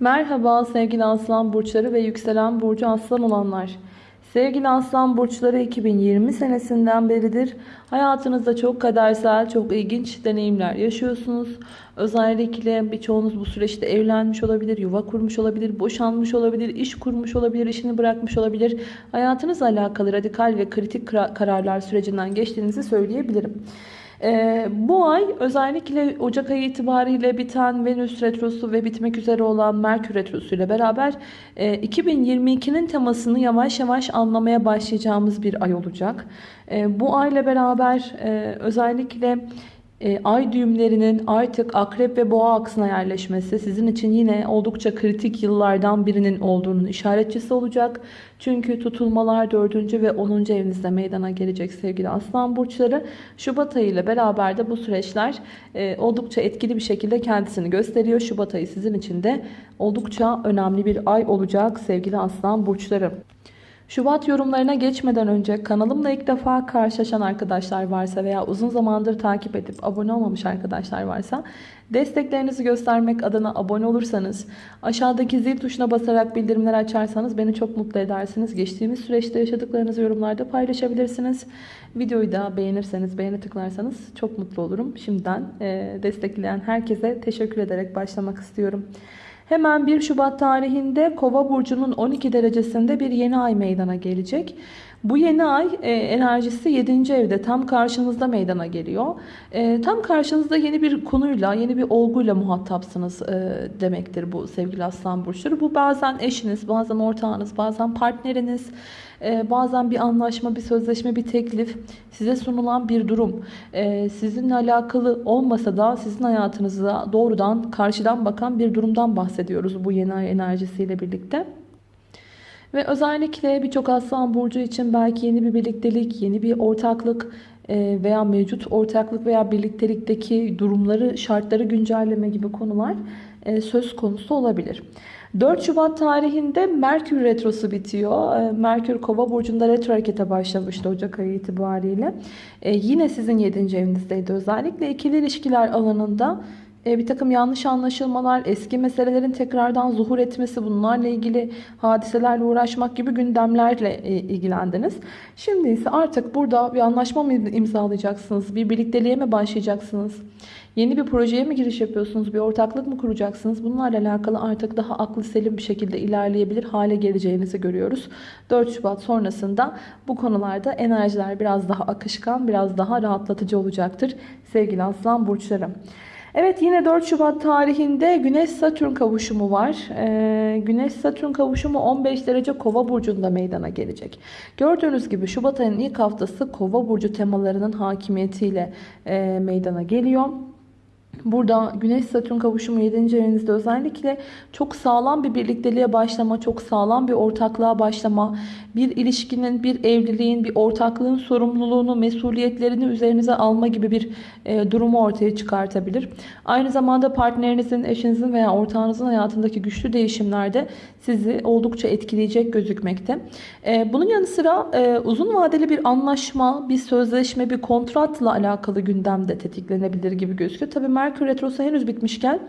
Merhaba sevgili aslan burçları ve yükselen burcu aslan olanlar. Sevgili aslan burçları 2020 senesinden beridir hayatınızda çok kadersel, çok ilginç deneyimler yaşıyorsunuz. Özellikle birçoğunuz bu süreçte evlenmiş olabilir, yuva kurmuş olabilir, boşanmış olabilir, iş kurmuş olabilir, işini bırakmış olabilir. Hayatınızla alakalı radikal ve kritik kararlar sürecinden geçtiğinizi söyleyebilirim. Ee, bu ay özellikle Ocak ayı itibariyle biten Venüs Retrosu ve bitmek üzere olan Merkür Retrosu ile beraber e, 2022'nin temasını yavaş yavaş anlamaya başlayacağımız bir ay olacak. E, bu ayla beraber e, özellikle e, ay düğümlerinin artık akrep ve boğa aksına yerleşmesi sizin için yine oldukça kritik yıllardan birinin olduğunun işaretçisi olacak. Çünkü tutulmalar 4. ve 10. evinizde meydana gelecek sevgili aslan burçları. Şubat ayı ile beraber de bu süreçler e, oldukça etkili bir şekilde kendisini gösteriyor. Şubat ayı sizin için de oldukça önemli bir ay olacak sevgili aslan burçları. Şubat yorumlarına geçmeden önce kanalımla ilk defa karşılaşan arkadaşlar varsa veya uzun zamandır takip edip abone olmamış arkadaşlar varsa desteklerinizi göstermek adına abone olursanız aşağıdaki zil tuşuna basarak bildirimler açarsanız beni çok mutlu edersiniz. Geçtiğimiz süreçte yaşadıklarınızı yorumlarda paylaşabilirsiniz. Videoyu da beğenirseniz beğeni tıklarsanız çok mutlu olurum. Şimdiden destekleyen herkese teşekkür ederek başlamak istiyorum. Hemen 1 Şubat tarihinde Kova burcunun 12 derecesinde bir yeni ay meydana gelecek. Bu yeni ay e, enerjisi 7. evde tam karşınızda meydana geliyor. E, tam karşınızda yeni bir konuyla, yeni bir olguyla muhatapsınız e, demektir bu sevgili aslan burçları. Bu bazen eşiniz, bazen ortağınız, bazen partneriniz, e, bazen bir anlaşma, bir sözleşme, bir teklif size sunulan bir durum. E, sizinle alakalı olmasa da sizin hayatınıza doğrudan karşıdan bakan bir durumdan bahsediyoruz bu yeni ay enerjisiyle birlikte. Ve özellikle birçok aslan burcu için belki yeni bir birliktelik, yeni bir ortaklık e, veya mevcut ortaklık veya birliktelikteki durumları, şartları güncelleme gibi konular e, söz konusu olabilir. 4 Şubat tarihinde Merkür Retrosu bitiyor. E, Merkür Kova burcunda retro harekete başlamıştı Ocak ayı itibariyle. Yine sizin 7. evinizdeydi. Özellikle ikili ilişkiler alanında bir takım yanlış anlaşılmalar, eski meselelerin tekrardan zuhur etmesi, bunlarla ilgili hadiselerle uğraşmak gibi gündemlerle e, ilgilendiniz. Şimdi ise artık burada bir anlaşma mı imzalayacaksınız, bir birlikteliğe mi başlayacaksınız, yeni bir projeye mi giriş yapıyorsunuz, bir ortaklık mı kuracaksınız? Bunlarla alakalı artık daha aklı selim bir şekilde ilerleyebilir hale geleceğinizi görüyoruz. 4 Şubat sonrasında bu konularda enerjiler biraz daha akışkan, biraz daha rahatlatıcı olacaktır sevgili aslan burçlarım. Evet yine 4 Şubat tarihinde Güneş-Satürn kavuşumu var. Ee, Güneş-Satürn kavuşumu 15 derece Kova burcunda meydana gelecek. Gördüğünüz gibi Şubat ayının ilk haftası Kova burcu temalarının hakimiyetiyle e, meydana geliyor. Burada Güneş-Satürn kavuşumu 7. evinizde özellikle çok sağlam bir birlikteliğe başlama, çok sağlam bir ortaklığa başlama, bir ilişkinin, bir evliliğin, bir ortaklığın sorumluluğunu, mesuliyetlerini üzerinize alma gibi bir e, durumu ortaya çıkartabilir. Aynı zamanda partnerinizin, eşinizin veya ortağınızın hayatındaki güçlü değişimlerde sizi oldukça etkileyecek gözükmekte. E, bunun yanı sıra e, uzun vadeli bir anlaşma, bir sözleşme, bir kontratla alakalı gündemde tetiklenebilir gibi gözüküyor. Tabii Merkür Retrosu henüz bitmişken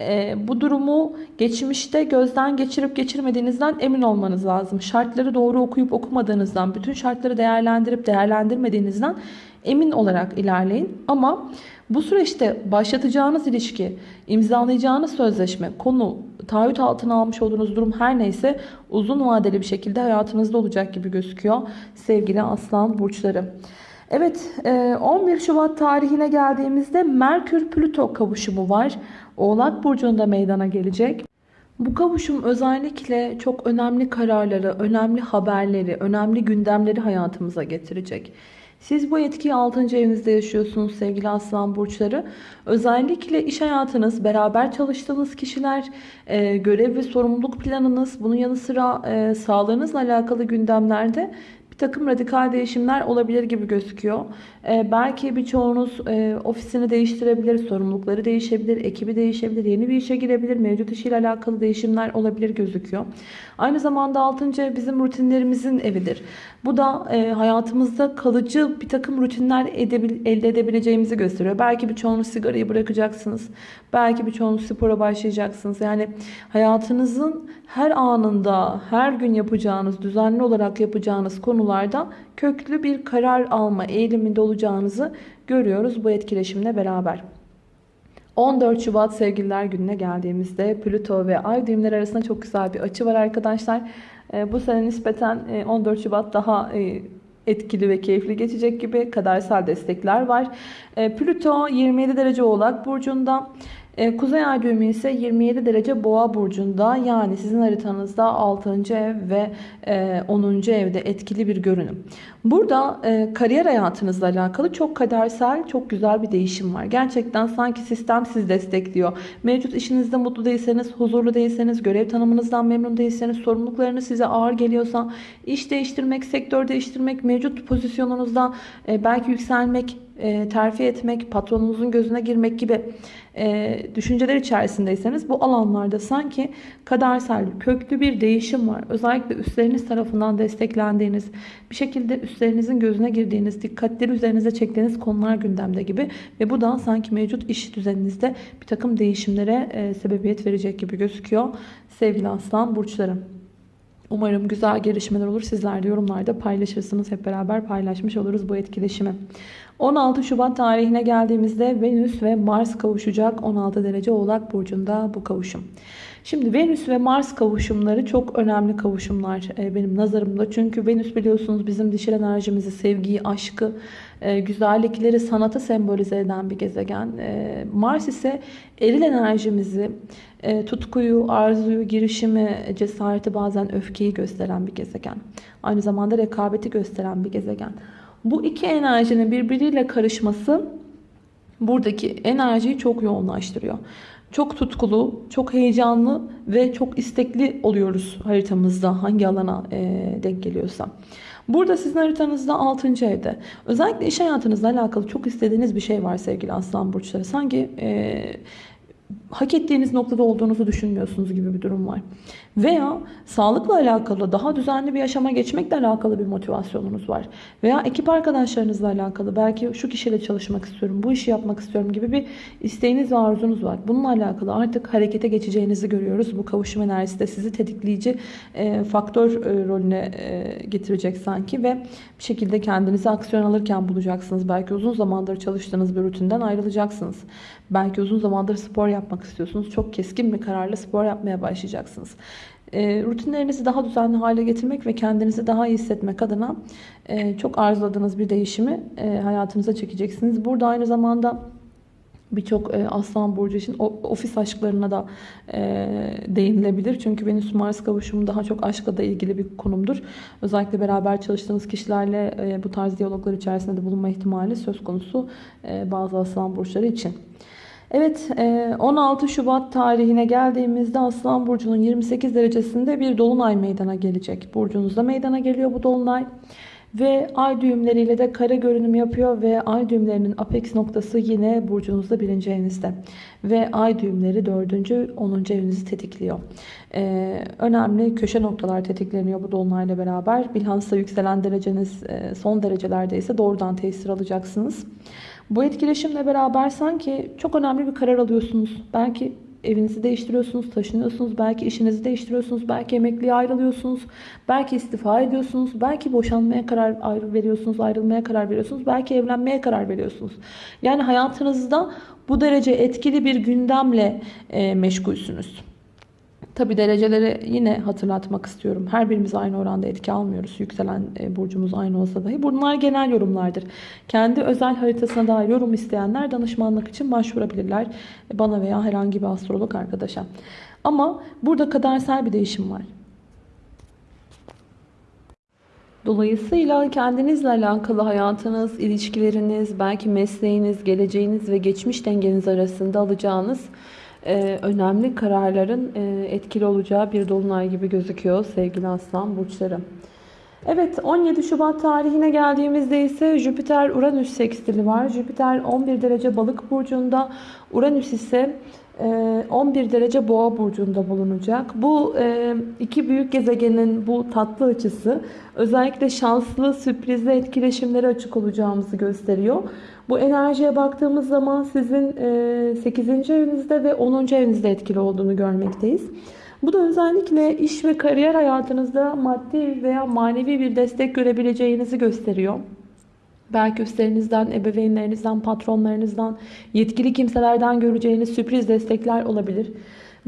e, bu durumu geçmişte gözden geçirip geçirmediğinizden emin olmanız lazım. Şartları doğru okuyup okumadığınızdan, bütün şartları değerlendirip değerlendirmediğinizden emin olarak ilerleyin. Ama bu süreçte başlatacağınız ilişki, imzalayacağınız sözleşme, konu, taahhüt altına almış olduğunuz durum her neyse uzun vadeli bir şekilde hayatınızda olacak gibi gözüküyor sevgili aslan burçları. Evet 11 e, Şubat tarihine geldiğimizde Merkür-Plüto kavuşumu var. Oğlak Burcu'nda meydana gelecek. Bu kavuşum özellikle çok önemli kararları, önemli haberleri, önemli gündemleri hayatımıza getirecek. Siz bu etkiyi 6. evinizde yaşıyorsunuz sevgili aslan burçları. Özellikle iş hayatınız, beraber çalıştığınız kişiler, e, görev ve sorumluluk planınız, bunun yanı sıra e, sağlığınızla alakalı gündemlerde takım radikal değişimler olabilir gibi gözüküyor. Ee, belki birçoğunuz e, ofisini değiştirebilir, sorumlulukları değişebilir, ekibi değişebilir, yeni bir işe girebilir, mevcut işiyle alakalı değişimler olabilir gözüküyor. Aynı zamanda 6. ev bizim rutinlerimizin evidir. Bu da e, hayatımızda kalıcı bir takım rutinler edebil, elde edebileceğimizi gösteriyor. Belki birçoğunuz sigarayı bırakacaksınız. Belki birçoğunuz spora başlayacaksınız. Yani hayatınızın her anında, her gün yapacağınız, düzenli olarak yapacağınız konularda köklü bir karar alma eğiliminde olacağınızı görüyoruz bu etkileşimle beraber. 14 Şubat sevgililer gününe geldiğimizde Plüto ve Ay düğümleri arasında çok güzel bir açı var arkadaşlar. Ee, bu sene nispeten 14 e, Şubat daha e, etkili ve keyifli geçecek gibi kadersel destekler var. Ee, Plüto 27 derece oğlak burcunda. E, Kuzey ay düğümü ise 27 derece boğa burcunda yani sizin haritanızda 6. ev ve 10. E, evde etkili bir görünüm. Burada e, kariyer hayatınızla alakalı çok kadersel, çok güzel bir değişim var. Gerçekten sanki sistem sizi destekliyor. Mevcut işinizde mutlu değilseniz, huzurlu değilseniz, görev tanımınızdan memnun değilseniz, sorumluluklarınız size ağır geliyorsa, iş değiştirmek, sektör değiştirmek, mevcut pozisyonunuzda belki yükselmek, terfi etmek, patronunuzun gözüne girmek gibi e, düşünceler içerisindeyseniz bu alanlarda sanki kadersel köklü bir değişim var. Özellikle üstleriniz tarafından desteklendiğiniz, bir şekilde üstlerinizin gözüne girdiğiniz, dikkatleri üzerinize çektiğiniz konular gündemde gibi ve bu da sanki mevcut iş düzeninizde bir takım değişimlere e, sebebiyet verecek gibi gözüküyor sevgili aslan burçları. Umarım güzel gelişmeler olur. Sizler de yorumlarda paylaşırsınız. Hep beraber paylaşmış oluruz bu etkileşimi. 16 Şubat tarihine geldiğimizde Venüs ve Mars kavuşacak. 16 derece Oğlak Burcu'nda bu kavuşum. Şimdi Venüs ve Mars kavuşumları çok önemli kavuşumlar e, benim nazarımda. Çünkü Venüs biliyorsunuz bizim dişil enerjimizi, sevgiyi, aşkı, e, güzellikleri, sanatı sembolize eden bir gezegen. E, Mars ise eril enerjimizi, tutkuyu, arzuyu, girişimi, cesareti bazen öfkeyi gösteren bir gezegen. Aynı zamanda rekabeti gösteren bir gezegen. Bu iki enerjinin birbiriyle karışması buradaki enerjiyi çok yoğunlaştırıyor. Çok tutkulu, çok heyecanlı ve çok istekli oluyoruz haritamızda hangi alana e, denk geliyorsa. Burada sizin haritanızda 6. evde. Özellikle iş hayatınızla alakalı çok istediğiniz bir şey var sevgili aslan burçları. Sanki e, hak ettiğiniz noktada olduğunuzu düşünmüyorsunuz gibi bir durum var. Veya sağlıkla alakalı daha düzenli bir yaşama geçmekle alakalı bir motivasyonunuz var. Veya ekip arkadaşlarınızla alakalı belki şu kişiyle çalışmak istiyorum, bu işi yapmak istiyorum gibi bir isteğiniz ve arzunuz var. Bununla alakalı artık harekete geçeceğinizi görüyoruz. Bu kavuşum enerjisi de sizi tetikleyici e, faktör e, rolüne e, getirecek sanki ve bir şekilde kendinizi aksiyon alırken bulacaksınız. Belki uzun zamandır çalıştığınız bir rutinden ayrılacaksınız. Belki uzun zamandır spor yapmak istiyorsunuz. Çok keskin bir kararla spor yapmaya başlayacaksınız. E, rutinlerinizi daha düzenli hale getirmek ve kendinizi daha iyi hissetmek adına e, çok arzuladığınız bir değişimi e, hayatınıza çekeceksiniz. Burada aynı zamanda birçok e, aslan burcu için ofis aşklarına da e, değinilebilir. Çünkü Venüs Mars kavuşumu daha çok aşkla da ilgili bir konumdur. Özellikle beraber çalıştığınız kişilerle e, bu tarz diyaloglar içerisinde de bulunma ihtimali söz konusu e, bazı aslan burçları için. Evet 16 e, Şubat tarihine geldiğimizde Aslan Burcu'nun 28 derecesinde bir dolunay meydana gelecek. Burcunuzda meydana geliyor bu dolunay. Ve ay düğümleriyle de kare görünüm yapıyor ve ay düğümlerinin apex noktası yine burcunuzda birinci evinizde. Ve ay düğümleri dördüncü, onuncu evinizi tetikliyor. Ee, önemli köşe noktalar tetikleniyor bu dolunayla beraber. Bilhassa yükselen dereceniz e, son derecelerde ise doğrudan tesir alacaksınız. Bu etkileşimle beraber sanki çok önemli bir karar alıyorsunuz. Belki evinizi değiştiriyorsunuz, taşınıyorsunuz, belki işinizi değiştiriyorsunuz, belki emekliye ayrılıyorsunuz, belki istifa ediyorsunuz, belki boşanmaya karar veriyorsunuz, ayrılmaya karar veriyorsunuz, belki evlenmeye karar veriyorsunuz. Yani hayatınızda bu derece etkili bir gündemle meşgulsünüz. Tabi dereceleri yine hatırlatmak istiyorum. Her birimiz aynı oranda etki almıyoruz. Yükselen e, burcumuz aynı olsa dahi. Bunlar genel yorumlardır. Kendi özel haritasına dair yorum isteyenler danışmanlık için başvurabilirler. Bana veya herhangi bir astrolog arkadaşa. Ama burada kadersel bir değişim var. Dolayısıyla kendinizle alakalı hayatınız, ilişkileriniz, belki mesleğiniz, geleceğiniz ve geçmiş dengeniz arasında alacağınız e, önemli kararların e, etkili olacağı bir dolunay gibi gözüküyor sevgili aslan burçları. Evet 17 Şubat tarihine geldiğimizde ise Jüpiter Uranüs sekstili var. Jüpiter 11 derece balık burcunda. Uranüs ise e, 11 derece boğa burcunda bulunacak. Bu e, iki büyük gezegenin bu tatlı açısı özellikle şanslı, sürprizli etkileşimlere açık olacağımızı gösteriyor. Bu enerjiye baktığımız zaman sizin e, 8. evinizde ve 10. evinizde etkili olduğunu görmekteyiz. Bu da özellikle iş ve kariyer hayatınızda maddi veya manevi bir destek görebileceğinizi gösteriyor. Belki üstlerinizden, ebeveynlerinizden, patronlarınızdan, yetkili kimselerden göreceğiniz sürpriz destekler olabilir.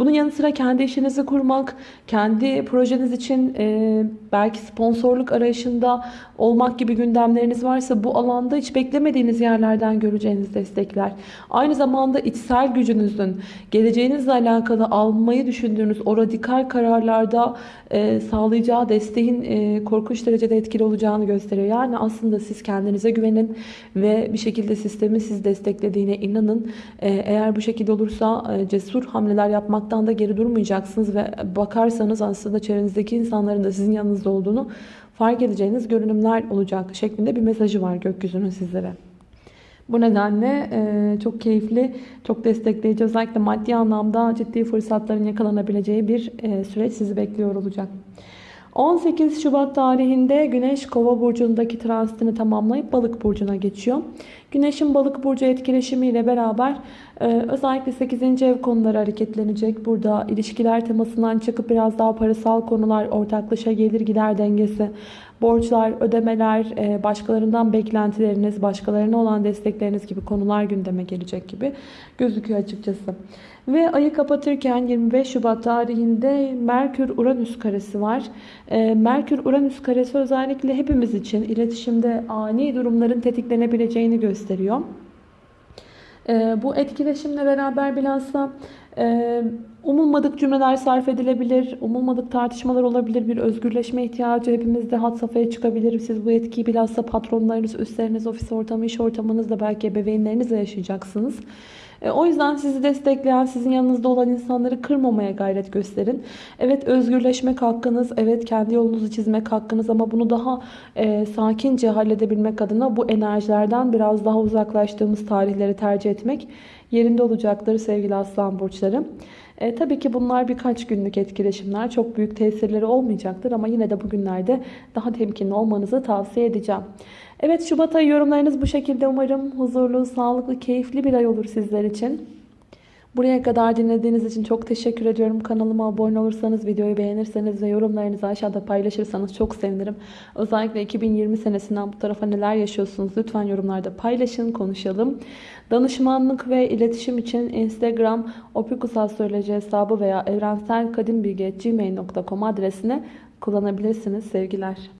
Bunun yanı sıra kendi işinizi kurmak, kendi projeniz için e, belki sponsorluk arayışında olmak gibi gündemleriniz varsa bu alanda hiç beklemediğiniz yerlerden göreceğiniz destekler. Aynı zamanda içsel gücünüzün, geleceğinizle alakalı almayı düşündüğünüz o radikal kararlarda e, sağlayacağı desteğin e, korkunç derecede etkili olacağını gösteriyor. Yani aslında siz kendinize güvenin ve bir şekilde sistemin sizi desteklediğine inanın. E, eğer bu şekilde olursa e, cesur hamleler yapmaktan da geri durmayacaksınız ve bakarsanız aslında çevrenizdeki insanların da sizin yanınızda olduğunu fark edeceğiniz görünümler olacak şeklinde bir mesajı var gökyüzünün sizlere. Bu nedenle e, çok keyifli, çok destekleyici, özellikle maddi anlamda ciddi fırsatların yakalanabileceği bir e, süreç sizi bekliyor olacak. 18 Şubat tarihinde Güneş Kova burcundaki transitini tamamlayıp Balık burcuna geçiyor. Güneşin Balık burcu etkileşimiyle beraber e, özellikle 8. ev konuları hareketlenecek. Burada ilişkiler temasından çıkıp biraz daha parasal konular, ortaklaşa gelir gider dengesi, borçlar, ödemeler, e, başkalarından beklentileriniz, başkalarına olan destekleriniz gibi konular gündeme gelecek gibi gözüküyor açıkçası. Ve ayı kapatırken 25 Şubat tarihinde Merkür-Uranüs karesi var. E, Merkür-Uranüs karesi özellikle hepimiz için iletişimde ani durumların tetiklenebileceğini gösteriyor. E, bu etkileşimle beraber bilhassa umulmadık cümleler sarf edilebilir, umulmadık tartışmalar olabilir, bir özgürleşme ihtiyacı hepimizde had safhaya çıkabilir. Siz bu etkiyi bilhassa patronlarınız, üstleriniz, ofis ortamı, iş ortamınızda belki ebeveynlerinizle yaşayacaksınız. E, o yüzden sizi destekleyen, sizin yanınızda olan insanları kırmamaya gayret gösterin. Evet özgürleşmek hakkınız, evet kendi yolunuzu çizmek hakkınız ama bunu daha e, sakince halledebilmek adına bu enerjilerden biraz daha uzaklaştığımız tarihleri tercih etmek yerinde olacaktır sevgili aslan burçları. E, tabii ki bunlar birkaç günlük etkileşimler. Çok büyük tesirleri olmayacaktır ama yine de bugünlerde daha temkinli olmanızı tavsiye edeceğim. Evet Şubat ayı yorumlarınız bu şekilde. Umarım huzurlu, sağlıklı, keyifli bir ay olur sizler için. Buraya kadar dinlediğiniz için çok teşekkür ediyorum. Kanalıma abone olursanız, videoyu beğenirseniz ve yorumlarınızı aşağıda paylaşırsanız çok sevinirim. Özellikle 2020 senesinden bu tarafa neler yaşıyorsunuz lütfen yorumlarda paylaşın, konuşalım. Danışmanlık ve iletişim için Instagram opikusastroloji hesabı veya evrenselkadimbilgi.gmail.com adresine kullanabilirsiniz. Sevgiler.